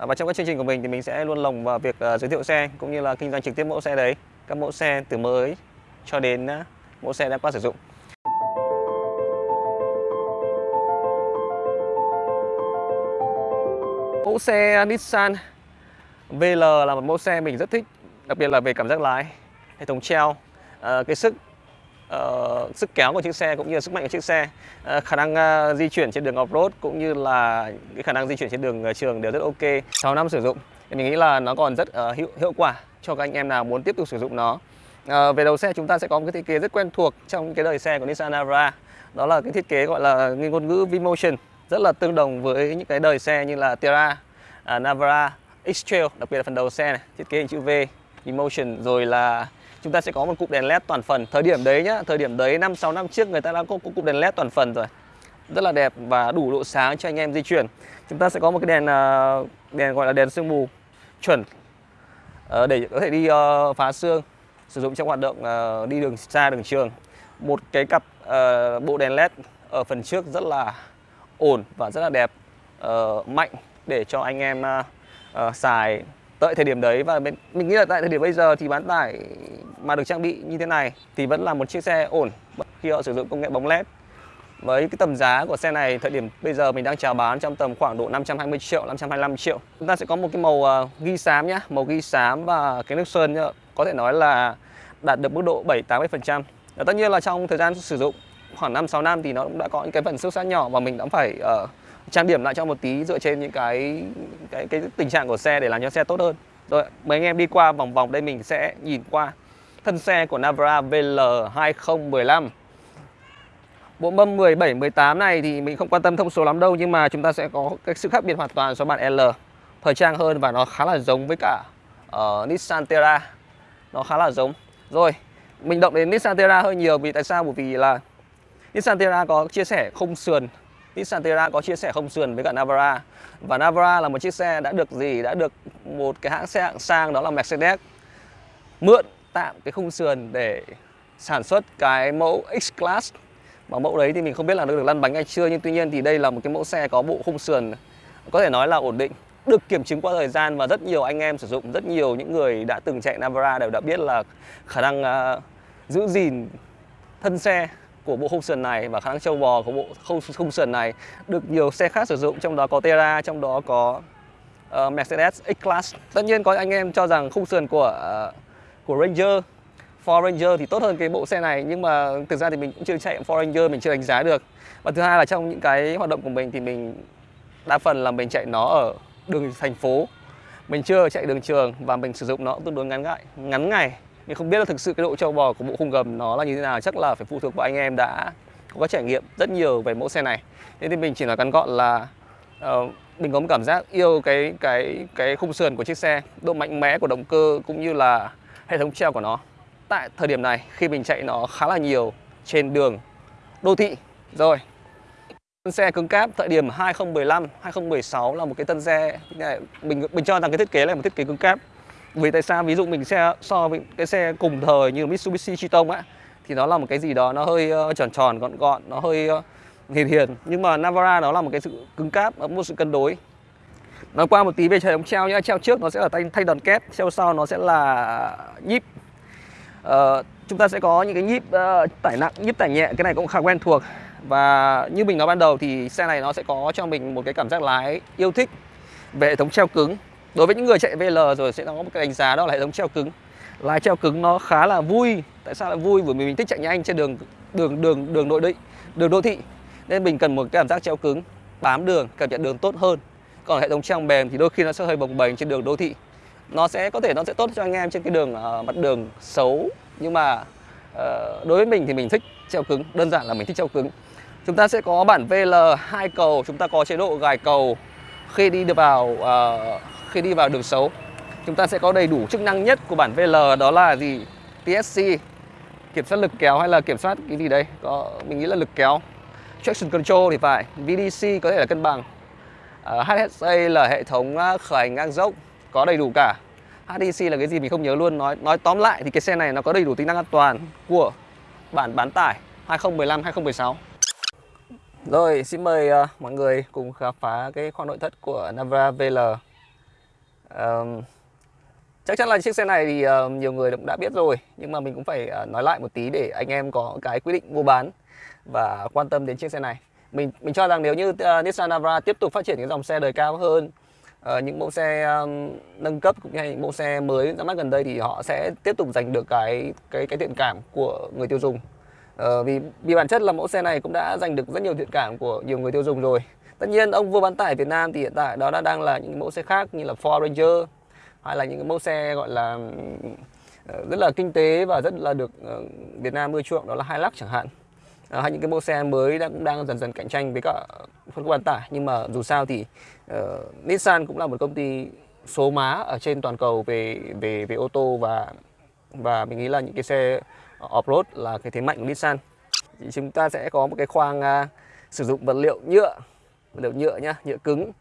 À, và trong các chương trình của mình thì mình sẽ luôn lồng vào việc uh, giới thiệu xe cũng như là kinh doanh trực tiếp mẫu xe đấy các mẫu xe từ mới cho đến uh, mẫu xe đã qua sử dụng. Mẫu xe Nissan VL là một mẫu xe mình rất thích đặc biệt là về cảm giác lái hệ thống treo uh, cái sức uh, sức kéo của chiếc xe cũng như là sức mạnh của chiếc xe. Uh, khả năng uh, di chuyển trên đường off-road cũng như là cái khả năng di chuyển trên đường uh, trường đều rất ok. 6 năm sử dụng thì mình nghĩ là nó còn rất uh, hiệu, hiệu quả cho các anh em nào muốn tiếp tục sử dụng nó. Uh, về đầu xe chúng ta sẽ có một cái thiết kế rất quen thuộc trong cái đời xe của Nissan Navara đó là cái thiết kế gọi là ngôn ngữ V-Motion rất là tương đồng với những cái đời xe như là Terra, uh, Navara, X-Trail đặc biệt là phần đầu xe này thiết kế hình chữ V V-Motion rồi là chúng ta sẽ có một cụm đèn led toàn phần. Thời điểm đấy nhá, thời điểm đấy năm, sáu năm trước người ta đã có cụm đèn led toàn phần rồi. Rất là đẹp và đủ độ sáng cho anh em di chuyển. Chúng ta sẽ có một cái đèn à, đèn gọi là đèn sương mù chuẩn ờ, để có thể đi ờ, phá sương sử dụng trong hoạt động ờ, đi đường xa đường trường. Một cái cặp bộ đèn led ở phần trước rất là ổn và rất là đẹp mạnh để cho anh em xài tại thời điểm đấy và mình, mình nghĩ là tại thời điểm bây giờ thì bán tải mà được trang bị như thế này thì vẫn là một chiếc xe ổn khi họ sử dụng công nghệ bóng led. Với cái tầm giá của xe này thời điểm bây giờ mình đang chào bán trong tầm khoảng độ 520 triệu 525 triệu. Chúng ta sẽ có một cái màu à, ghi xám nhá màu ghi xám và cái nước sơn nhá. có thể nói là đạt được mức độ 7 80 phần trăm. Tất nhiên là trong thời gian sử dụng khoảng 5 6 năm thì nó cũng đã có những cái phần xước sát nhỏ và mình đã phải uh, trang điểm lại cho một tí dựa trên những cái cái cái tình trạng của xe để làm cho xe tốt hơn. Rồi, mấy anh em đi qua vòng vòng đây mình sẽ nhìn qua thân xe của Navara VL 2015. Bộ mâm 17 18 này thì mình không quan tâm thông số lắm đâu nhưng mà chúng ta sẽ có cái sự khác biệt hoàn toàn so với bản L. Thời trang hơn và nó khá là giống với cả uh, Nissan Terra. Nó khá là giống. Rồi, mình động đến Nissan Terra hơi nhiều vì tại sao? Bởi vì là Nissan Terra có chia sẻ khung sườn Nissan Terra có chia sẻ không sườn với cả Navara. Và Navara là một chiếc xe đã được gì? Đã được một cái hãng xe hạng sang đó là Mercedes. Mượn tạm cái khung sườn để sản xuất cái mẫu X-Class. Mà mẫu đấy thì mình không biết là được lăn bánh hay chưa nhưng tuy nhiên thì đây là một cái mẫu xe có bộ khung sườn có thể nói là ổn định được kiểm chứng qua thời gian và rất nhiều anh em sử dụng rất nhiều những người đã từng chạy Navara đều đã biết là khả năng uh, giữ gìn thân xe của bộ khung sườn này và khả năng trâu bò của bộ khung, khung sườn này được nhiều xe khác sử dụng trong đó có Terra, trong đó có uh, Mercedes X-Class. Tất nhiên có anh em cho rằng khung sườn của uh, của Ranger Ford Ranger thì tốt hơn cái bộ xe này nhưng mà thực ra thì mình cũng chưa chạy Ford Ranger mình chưa đánh giá được. Và thứ hai là trong những cái hoạt động của mình thì mình đa phần là mình chạy nó ở đường thành phố. Mình chưa chạy đường trường và mình sử dụng nó tương đối ngắn ngại, ngắn ngày nhưng không biết là thực sự cái độ trâu bò của bộ khung gầm nó là như thế nào. Chắc là phải phụ thuộc vào anh em đã có trải nghiệm rất nhiều về mẫu xe này. Thế thì mình chỉ nói ngắn gọn là uh, mình có một cảm giác yêu cái cái cái khung sườn của chiếc xe độ mạnh mẽ của động cơ cũng như là hệ thống treo của nó. Tại thời điểm này khi mình chạy nó khá là nhiều trên đường đô thị. Rồi Tân xe cứng cáp thời điểm 2015, 2016 là một cái tân xe mình mình cho rằng cái thiết kế là một thiết kế cứng cáp vì tại sao? Ví dụ mình xe so với cái xe cùng thời như Mitsubishi Triton á thì nó là một cái gì đó nó hơi uh, tròn tròn gọn gọn nó hơi uh, hiền hiền. Nhưng mà Navara nó là một cái sự cứng cáp một sự cân đối. Nói qua một tí về hệ thống treo nhá treo trước nó sẽ là thay, thay đòn kép treo sau nó sẽ là nhíp. Uh, chúng ta sẽ có những cái nhíp uh, tải nặng nhíp tải nhẹ cái này cũng khá quen thuộc. Và như mình nói ban đầu thì xe này nó sẽ có cho mình một cái cảm giác lái yêu thích về hệ thống treo cứng. Đối với những người chạy VL rồi sẽ có một cái đánh giá đó là hệ thống treo cứng. Lái treo cứng nó khá là vui. Tại sao lại vui? Bởi vì mình thích chạy nhanh trên đường đường đường đường nội định, đường đô thị. Nên mình cần một cái cảm giác treo cứng Bám đường, cảm nhận đường tốt hơn. Còn hệ thống treo mềm thì đôi khi nó sẽ hơi bồng bềnh trên đường đô thị. Nó sẽ có thể nó sẽ tốt cho anh em trên cái đường uh, mặt đường xấu. Nhưng mà uh, đối với mình thì mình thích treo cứng. Đơn giản là mình thích treo cứng. Chúng ta sẽ có bản VL hai cầu Chúng ta có chế độ gài cầu khi đi được vào uh, khi đi vào đường xấu chúng ta sẽ có đầy đủ chức năng nhất của bản VL đó là gì? TSC kiểm soát lực kéo hay là kiểm soát cái gì đây? Có mình nghĩ là lực kéo. Traction control thì phải. VDC có thể là cân bằng. Ờ, uh, HSA là hệ thống ờ, khởi hành ngang dốc có đầy đủ cả. HDC là cái gì mình không nhớ luôn. Nói nói tóm lại thì cái xe này nó có đầy đủ tính năng an toàn của bản bán tải 2015 2016 rồi xin mời uh, mọi người cùng khám phá cái khoang nội thất của Navara VL Um, chắc chắn là chiếc xe này thì uh, nhiều người cũng đã biết rồi nhưng mà mình cũng phải uh, nói lại một tí để anh em có cái quyết định mua bán và quan tâm đến chiếc xe này. Mình mình cho rằng nếu như uh, Nissan Navara tiếp tục phát triển cái dòng xe đời cao hơn uh, những mẫu xe um, nâng cấp cũng như những mẫu xe mới ra mắt gần đây thì họ sẽ tiếp tục giành được cái cái cái thiện cảm của người tiêu dùng. Ờ, vì vì bản chất là mẫu xe này cũng đã giành được rất nhiều thiện cảm của nhiều người tiêu dùng rồi. Tất nhiên ông vua bán tải Việt Nam thì hiện tại đó đã đang là những mẫu xe khác như là Ford Ranger hay là những cái mẫu xe gọi là ờ, rất là kinh tế và rất là được ờ, Việt Nam ưa chuộng đó là Hilux chẳng hạn. À, hay những cái mẫu xe mới đang cũng đang dần dần cạnh tranh với cả phân khúc bán tải. Nhưng mà dù sao thì uh, Nissan cũng là một công ty số má ở trên toàn cầu về về về ô tô và và mình nghĩ là những cái xe off-road là cái thế mạnh của Nissan. Thì chúng ta sẽ có một cái khoang uh, sử dụng vật liệu nhựa vật liệu nhựa nhá nhựa cứng.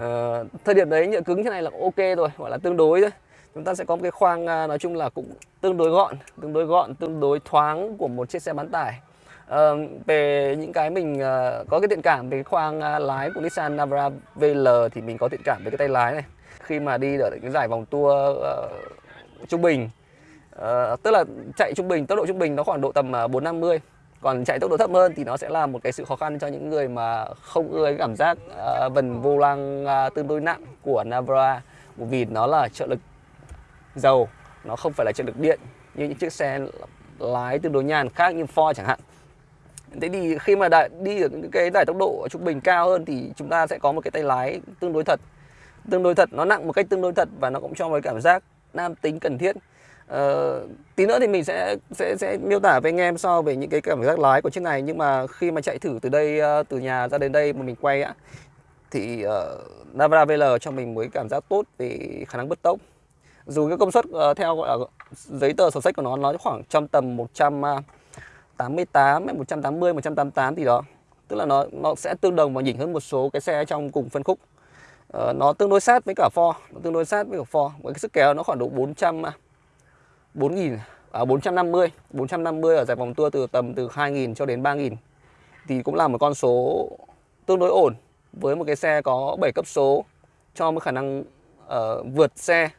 Uh, thời điểm đấy nhựa cứng thế này là ok rồi gọi là tương đối thôi. Chúng ta sẽ có một cái khoang uh, nói chung là cũng tương đối gọn tương đối gọn tương đối thoáng của một chiếc xe bán tải. Uh, về những cái mình uh, có cái thiện cảm về cái khoang uh, lái của Nissan Navara VL thì mình có thiện cảm với cái tay lái này. Khi mà đi ở những giải vòng tour uh, trung bình uh, tức là chạy trung bình tốc độ trung bình nó khoảng độ tầm à, uh, 450 còn chạy tốc độ thấp hơn thì nó sẽ là một cái sự khó khăn cho những người mà không ưa cái cảm giác uh, vần vô lăng uh, tương đối nặng của Navara. Vì nó là trợ lực dầu nó không phải là trợ lực điện như những chiếc xe lái tương đối nhàn khác như Ford chẳng hạn. Thế thì khi mà đã đi được những cái giải tốc độ trung bình cao hơn thì chúng ta sẽ có một cái tay lái tương đối thật. Tương đối thật, nó nặng một cách tương đối thật và nó cũng cho một cảm giác nam tính cần thiết. Ờ, tí nữa thì mình sẽ sẽ sẽ miêu tả với anh em so về những cái cảm giác lái của chiếc này. Nhưng mà khi mà chạy thử từ đây ờ, từ nhà ra đến đây mà mình quay á thì uh, Navara VL cho mình mới cảm giác tốt về khả năng bứt tốc. Dù cái công suất uh, theo gọi là giấy tờ sổ sách của nó nó khoảng trong tầm 100 uh, 88 180 188 thì đó. Tức là nó nó sẽ tương đồng và nhỉnh hơn một số cái xe trong cùng phân khúc. Uh, nó tương đối sát với cả Ford nó tương đối sát với cả Ford. Với cái sức kéo nó khoảng độ 400 4.000 à, 450 450 ở giải vòng tour từ tầm từ 2.000 cho đến 3.000 thì cũng là một con số tương đối ổn với một cái xe có 7 cấp số cho một khả năng uh, vượt xe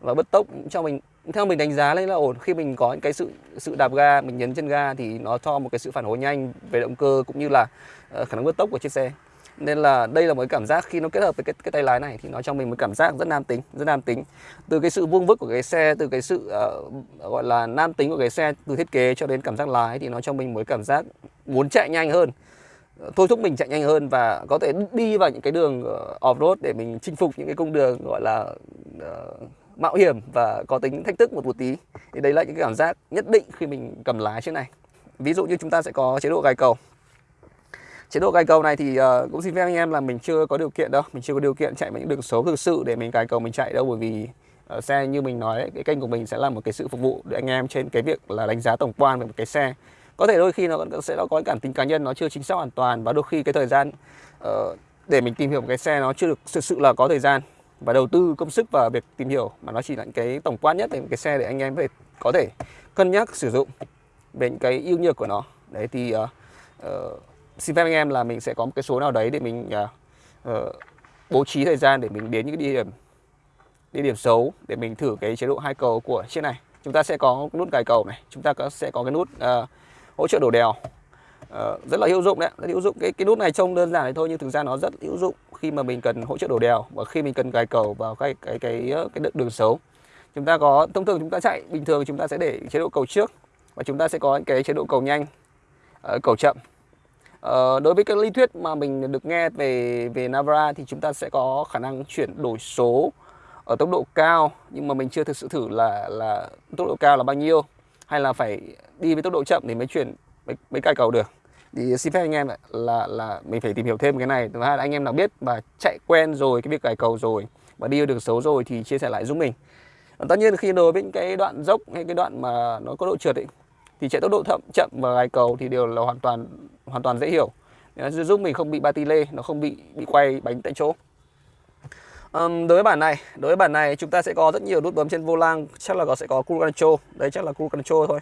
và bứt tốc. Cho mình theo mình đánh giá lên là ổn. Khi mình có những cái sự sự đạp ga mình nhấn chân ga thì nó cho một cái sự phản hồi nhanh về động cơ cũng như là uh, khả năng bứt tốc của chiếc xe nên là đây là một cái cảm giác khi nó kết hợp với cái, cái tay lái này thì nó cho mình một cảm giác rất nam tính rất nam tính. Từ cái sự vuông vức của cái xe từ cái sự uh, gọi là nam tính của cái xe từ thiết kế cho đến cảm giác lái thì nó cho mình một cảm giác muốn chạy nhanh hơn. Ờ, thôi thúc mình chạy nhanh hơn và có thể đi vào những cái đường ờ, off road để mình chinh phục những cái cung đường gọi là uh, mạo hiểm và có tính thách thức một một tí. Thì đấy là những cái cảm giác nhất định khi mình cầm lái trên này. Ví dụ như chúng ta sẽ có chế độ gài cầu chế độ cài cầu này thì uh, cũng xin phép anh em là mình chưa có điều kiện đâu mình chưa có điều kiện chạy những đường số thực sự để mình cài cầu mình chạy đâu bởi vì uh, xe như mình nói cái kênh của mình sẽ là một cái sự phục vụ để anh em trên cái việc là đánh giá tổng quan về một cái xe. Có thể đôi khi nó sẽ có cái cảm tính cá nhân nó chưa chính xác hoàn toàn và đôi khi cái thời gian uh, để mình tìm hiểu một cái xe nó chưa được thực sự là có thời gian và đầu tư công sức vào việc tìm hiểu mà nó chỉ là cái tổng quan nhất về một cái xe để anh em về có thể cân nhắc sử dụng về những cái ưu nhược của nó. Đấy thì uh, uh, xin phép anh em là mình sẽ có một cái số nào đấy để mình uh, uh, bố trí thời gian để mình đến những cái địa điểm địa điểm xấu để mình thử cái chế độ hai cầu của chiếc này. Chúng ta sẽ có nút cài cầu này chúng ta có, sẽ có cái nút uh, hỗ trợ đổ đèo. Uh, rất là hữu dụng đấy rất hữu dụng. Cái cái nút này trông đơn giản này thôi nhưng thực ra nó rất hữu dụng khi mà mình cần hỗ trợ đổ đèo và khi mình cần cài cầu vào cái cái cái ờ, cái đường xấu. Chúng ta có thông thường chúng ta chạy bình thường chúng ta sẽ để chế độ cầu trước và chúng ta sẽ có cái chế độ cầu nhanh uh, cầu chậm. Ờ, đối với cái lý thuyết mà mình được nghe về về Navara thì chúng ta sẽ có khả năng chuyển đổi số ở tốc độ cao. Nhưng mà mình chưa thực sự thử là là tốc độ cao là bao nhiêu. Hay là phải đi với tốc độ chậm để mới chuyển mới, mới cài cầu được. Thì xin phép anh em là là mình phải tìm hiểu thêm cái này. Thứ hai là anh em nào biết và chạy quen rồi cái việc cài cầu rồi và đi đường xấu rồi thì chia sẻ lại giúp mình. Tất nhiên khi đối với những cái đoạn dốc hay cái đoạn mà nó có độ trượt ấy, thì chạy tốc độ thậm chậm và gài cầu thì đều là hoàn toàn hoàn toàn dễ hiểu. Ờ, nó giúp mình không bị ba ti lê nó không bị bị quay bánh tại chỗ. Um, đối với bản này đối với bản này chúng ta sẽ có rất nhiều nút bấm trên vô lăng chắc là có sẽ có cruise control. Đấy chắc là cruise control thôi.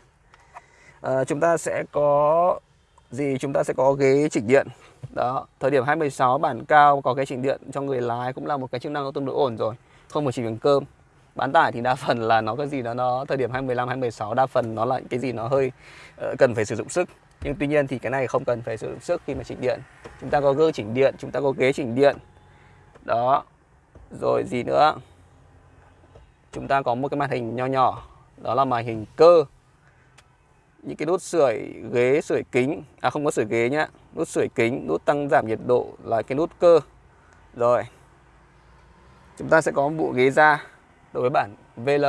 Uh, chúng ta sẽ có gì? Chúng ta sẽ có ghế chỉnh điện. Đó thời điểm 26 bản cao có ghế chỉnh điện cho người lái cũng là một cái chức năng tương đối ổn rồi không phải chỉ bằng cơm bán tải thì đa phần là nó cái gì đó nó thời điểm 2015 2016 đa phần nó là cái gì nó hơi uh, cần phải sử dụng sức. Nhưng tuy nhiên thì cái này không cần phải sử dụng sức khi mà chỉnh điện. Chúng ta có gương chỉnh điện chúng ta có ghế chỉnh điện. Đó. Rồi gì nữa? Chúng ta có một cái màn hình nho nhỏ. Đó là màn hình cơ. Những cái nút sưởi ghế sưởi kính. À không có sưởi ghế nhá. Nút sưởi kính nút tăng giảm nhiệt độ là cái nút cơ. Rồi. Chúng ta sẽ có một bộ ghế da đối với bản VL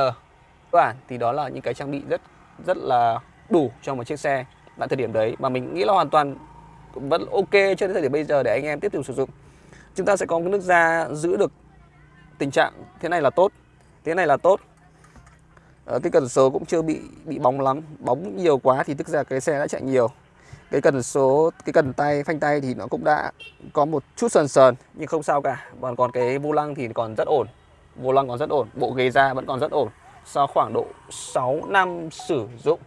bản thì đó là những cái trang bị rất rất là đủ cho một chiếc xe tại thời điểm đấy. Mà mình nghĩ là hoàn toàn vẫn ok cho đến thời điểm bây giờ để anh em tiếp tục sử dụng. Chúng ta sẽ có cái nước da giữ được tình trạng thế này là tốt thế này là tốt. Ờ, cái cần số cũng chưa bị bị bóng lắm bóng nhiều quá thì tức ra cái xe đã chạy nhiều. Cái cần số cái cần tay phanh tay thì nó cũng đã có một chút sờn sờn nhưng không sao cả. Còn còn cái vô lăng thì còn rất ổn vô lăng còn rất ổn bộ ghế da vẫn còn rất ổn. Sau khoảng độ 6 năm sử dụng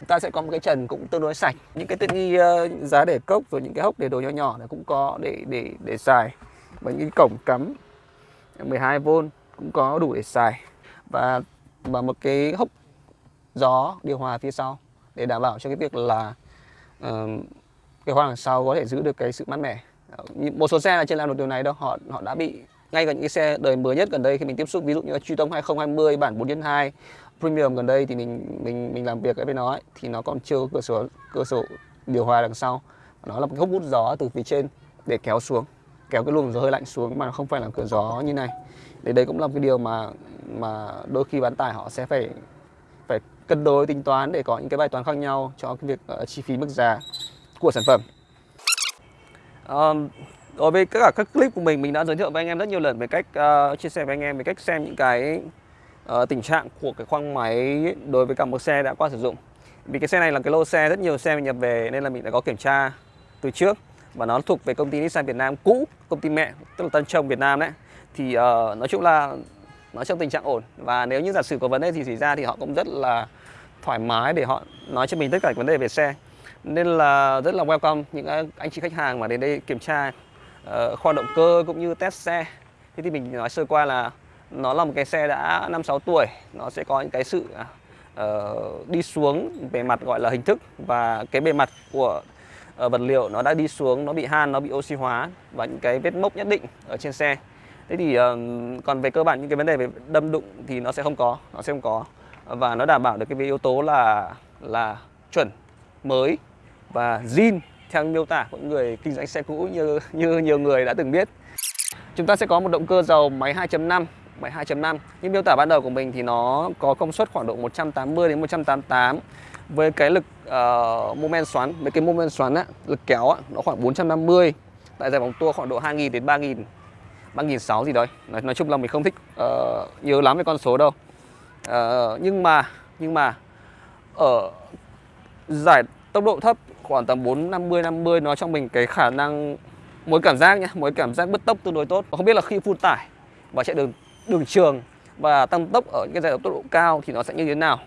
chúng ta sẽ có một cái trần cũng tương đối sạch. Những cái tiện nghi uh, giá để cốc rồi những cái hốc để đồ nhỏ nhỏ này cũng có để để để xài. Và những cái cổng cắm 12V cũng có đủ để xài. Và và một cái hốc gió điều hòa phía sau để đảm bảo cho cái việc là uh, cái khoang đằng sau có thể giữ được cái sự mát mẻ. Ờ, một số xe là chưa làm được điều này đâu họ họ đã bị ngay cả những cái xe đời mới nhất gần đây khi mình tiếp xúc ví dụ như là truy tông 2020 bản 4 2 Premium gần đây thì mình mình mình làm việc với nó ấy, thì nó còn chưa có cửa sổ cửa sổ điều hòa đằng sau. Nó là một cái hốc hút gió từ phía trên để kéo xuống kéo cái luồng gió hơi lạnh xuống mà không phải là cửa gió như này. Thì đây cũng là một cái điều mà mà đôi khi bán tải họ sẽ phải phải cân đối tính toán để có những cái bài toán khác nhau cho cái việc uh, chi phí mức giá của sản phẩm. Um, đối với tất cả các clip của mình mình đã giới thiệu với anh em rất nhiều lần về cách uh, chia sẻ với anh em về cách xem những cái uh, tình trạng của cái khoang máy đối với cả một xe đã qua sử dụng. Vì cái xe này là cái lô xe rất nhiều xe mình nhập về nên là mình đã có kiểm tra từ trước. Và nó thuộc về công ty Nissan Việt Nam cũ công ty mẹ tức là Tân Trông Việt Nam đấy. Thì uh, nói chung là nó trong tình trạng ổn. Và nếu như giả sử có vấn đề gì xảy ra thì họ cũng rất là thoải mái để họ nói cho mình tất cả vấn đề về xe. Nên là rất là welcome những anh chị khách hàng mà đến đây kiểm tra kho khoa động cơ cũng như test xe. Thế thì mình nói sơ qua là nó là một cái xe đã năm sáu tuổi. Nó sẽ có những cái sự uh, đi xuống bề mặt gọi là hình thức và cái bề mặt của uh, vật liệu nó đã đi xuống nó bị han nó bị oxy hóa và những cái vết mốc nhất định ở trên xe. Thế thì uh, còn về cơ bản những cái vấn đề về đâm đụng thì nó sẽ không có nó sẽ không có. Và nó đảm bảo được cái yếu tố là là chuẩn mới và zin theo miêu tả của người kinh doanh xe cũ như như nhiều người đã từng biết. Chúng ta sẽ có một động cơ dầu máy 2.5 máy 2.5 như miêu tả ban đầu của mình thì nó có công suất khoảng độ 180 đến 188 với cái lực uh, mô men xoắn với cái mô men xoắn á, lực kéo á, nó khoảng 450 tại giải vòng tua khoảng độ 2.000 đến 3.000 3.600 gì đấy. Nói, nói chung là mình không thích uh, nhớ lắm về con số đâu. Uh, nhưng mà nhưng mà ở giải tốc độ thấp khoảng tầm 4 50 nó cho mình cái khả năng mỗi cảm giác nhá mỗi cảm giác bứt tốc tương đối tốt. Không biết là khi phun tải và chạy đường đường trường và tăng tốc ở những cái giai đoạn tốc độ cao thì nó sẽ như thế nào?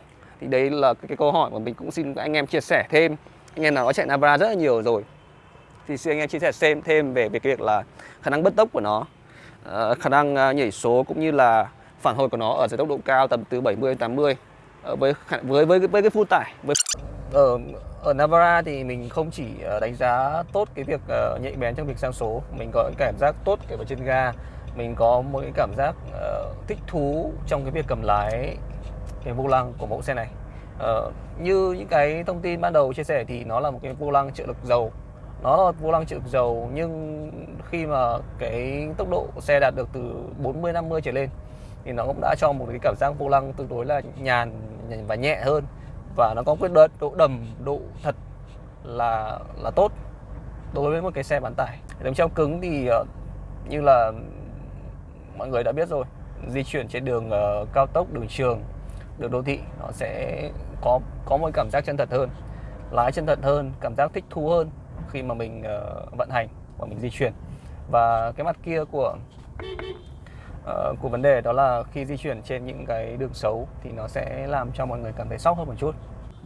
Thì đấy là cái, cái câu hỏi mà mình cũng xin anh em chia sẻ thêm. Anh em nào có chạy Navara rất là nhiều rồi thì xin anh em chia sẻ thêm thêm về về cái việc là khả năng bứt tốc của nó uh, khả năng uh, nhảy số cũng như là phản hồi của nó ở giai tốc độ cao tầm từ 70 đến 80 uh, với với với với cái phun tải với ở ở Navara thì mình không chỉ ờ, đánh giá tốt cái việc uh, nhạy bén trong việc sang số mình có cảm giác tốt cái vào trên ga mình có một cái cảm giác uh, thích thú trong cái việc cầm lái cái vô lăng của mẫu xe này. Uh, như những cái thông tin ban đầu chia sẻ thì nó là một cái vô lăng trợ lực dầu. Nó là vô lăng trợ lực dầu nhưng khi mà cái tốc độ xe đạt được từ 40 50 trở lên thì nó cũng đã cho một cái cảm giác vô lăng tương đối là nhàn và nhẹ hơn và nó có quyết độ, độ đầm độ thật là là tốt đối với một cái xe bán tải. Đồng treo cứng thì uh, như là mọi người đã biết rồi di chuyển trên đường uh, cao tốc đường trường đường đô thị nó sẽ có có một cảm giác chân thật hơn. Lái chân thật hơn cảm giác thích thú hơn khi mà mình uh, vận hành và mình di chuyển. Và cái mặt kia của Ờ, uh, của vấn đề đó là khi di chuyển trên những cái đường xấu thì nó sẽ làm cho mọi người cảm thấy sốc hơn một chút.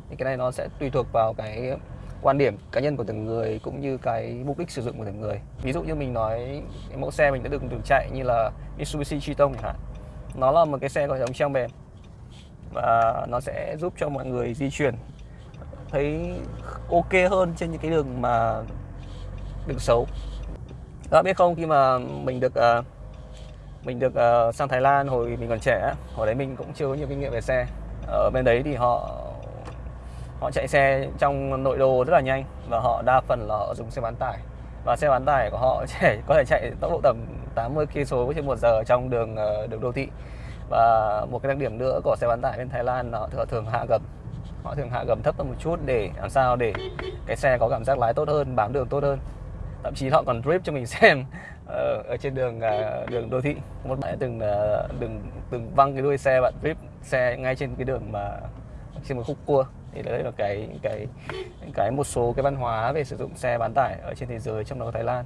Thì cái này nó sẽ tùy thuộc vào cái quan điểm cá nhân của từng người cũng như cái mục đích sử dụng của từng người. Ví dụ như mình nói cái mẫu xe mình đã được từng chạy như là Mitsubishi Triton chẳng hạn. Nó là một cái xe có hệ thống treo mềm và nó sẽ giúp cho mọi người di chuyển thấy ok hơn trên những cái đường mà đường xấu. Các bạn biết không khi mà mình được uh, mình được uh, sang Thái Lan hồi mình còn trẻ hồi đấy mình cũng chưa có nhiều kinh nghiệm về xe. Ở bên đấy thì họ họ chạy xe trong nội đô rất là nhanh và họ đa phần là họ dùng xe bán tải. Và xe bán tải của họ chạy có thể chạy tốc độ tầm 80 km trên một giờ trong đường ờ, đường đô thị. Và một cái đặc điểm nữa của xe bán tải bên Thái Lan là họ thường hạ gầm. Họ thường hạ gầm thấp hơn một chút để làm sao để cái xe có cảm giác lái tốt hơn bám đường tốt hơn thậm chí họ còn drip cho mình xem ở, ở trên đường uh, đường đô thị. Một bạn từng uh, từng từng văng cái đuôi xe bạn drip xe ngay trên cái đường mà trên một khúc cua. Thì đấy là cái cái cái một số cái văn hóa về sử dụng xe bán tải ở trên thế giới trong đó có Thái Lan.